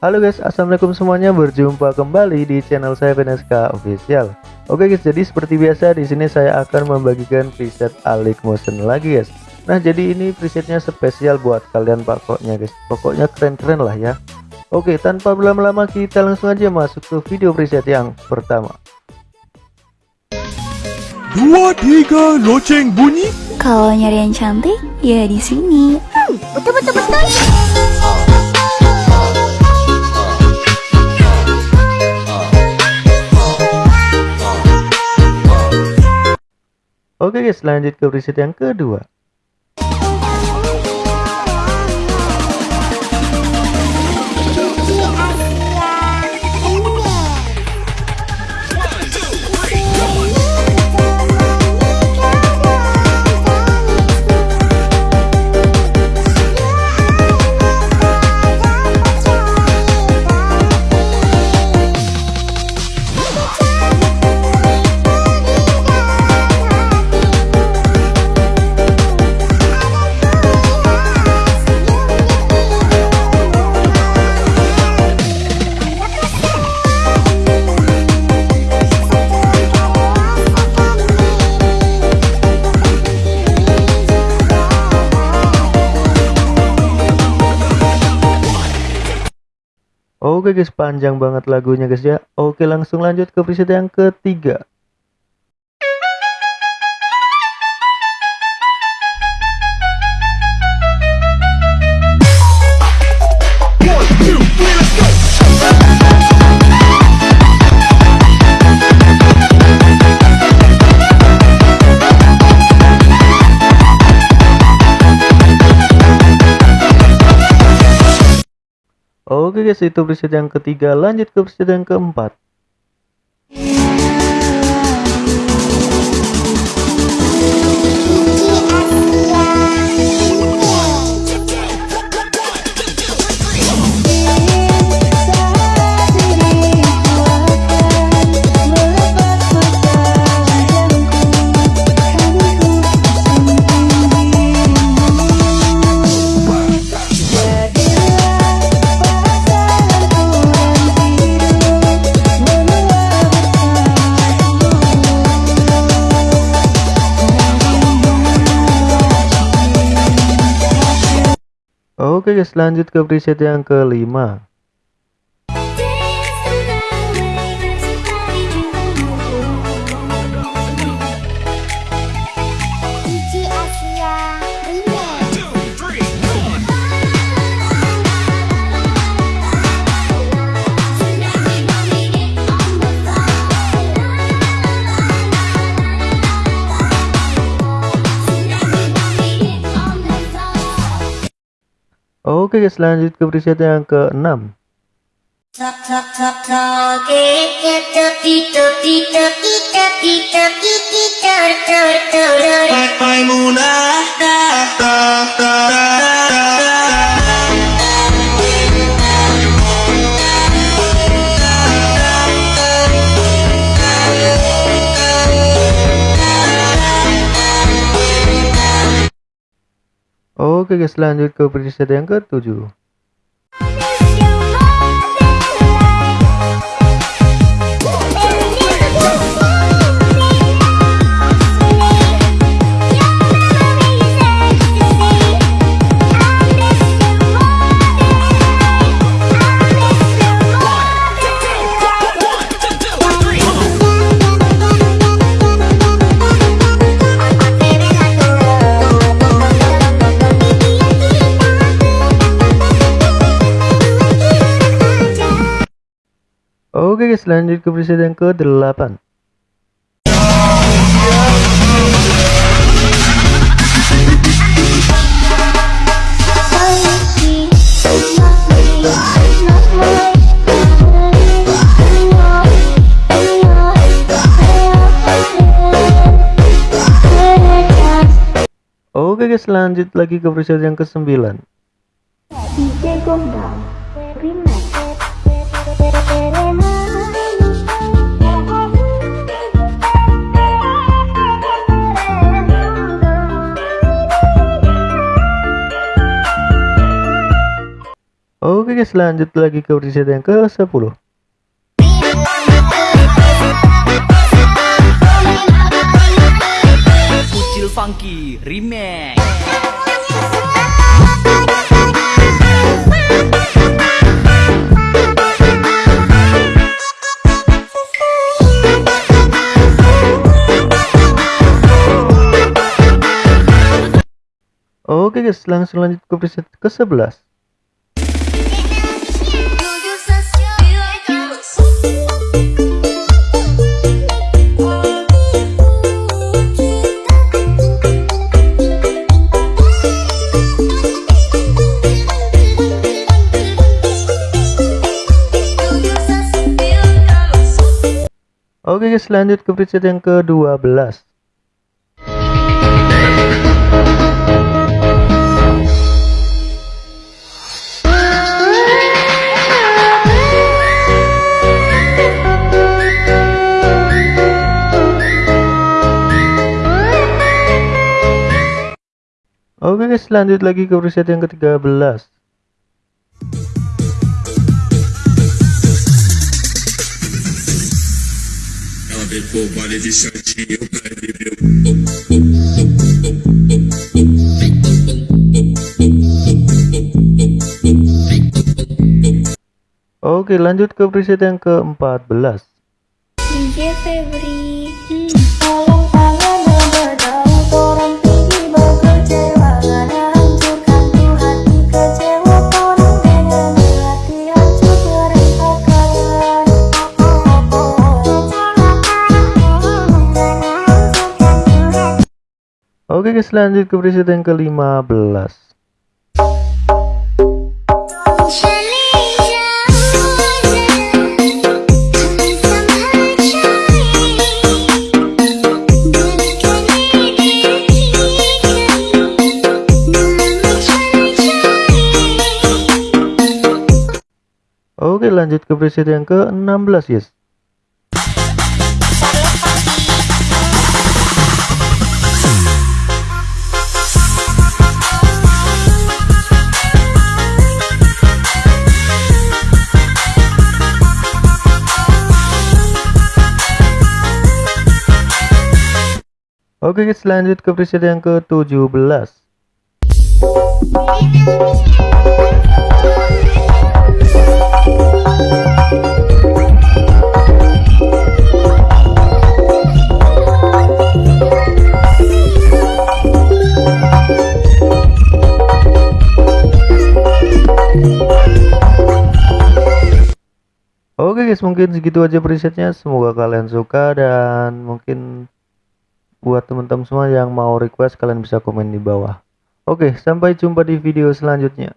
Halo guys, assalamualaikum semuanya. Berjumpa kembali di channel saya PNSK Official. Oke guys, jadi seperti biasa di sini saya akan membagikan preset Alik Motion lagi guys. Nah jadi ini presetnya spesial buat kalian pokoknya guys. Pokoknya keren-keren lah ya. Oke, tanpa berlama-lama kita langsung aja masuk ke video preset yang pertama. Dua tiga loceng bunyi. Kalau nyari yang cantik, ya di sini. betul betul betul Oke guys, lanjut ke preset yang kedua. Oke guys, panjang banget lagunya guys ya. Oke, langsung lanjut ke preset yang ketiga. Oke guys, itu preset yang ketiga. Lanjut ke preset yang keempat. Oke guys, lanjut ke preset yang kelima. Oke guys, lanjut ke preset yang keenam. Tok Oke guys, lanjut ke preset yang ketujuh. Oke guys, lanjut ke preset yang ke-8. Oke guys, lanjut lagi ke preset yang ke-9. DJ Gondang Remix Guys lanjut lagi ke preset yang ke 10 Kucil Funky Remix Oke guys, langsung lanjut ke preset ke-11. Lanjut ke preset yang ke 12 Oke guys lanjut lagi ke preset yang ke-13 Oke lanjut ke preset yang ke-14 DJ Febri Oke guys lanjut ke preset yang ke-15 Oke lanjut ke preset yang ke-16 guys Oke guys lanjut ke preset yang ke-17 Oke guys mungkin segitu aja presetnya. Semoga kalian suka dan mungkin buat teman-teman semua yang mau request kalian bisa komen di bawah. Oke sampai jumpa di video selanjutnya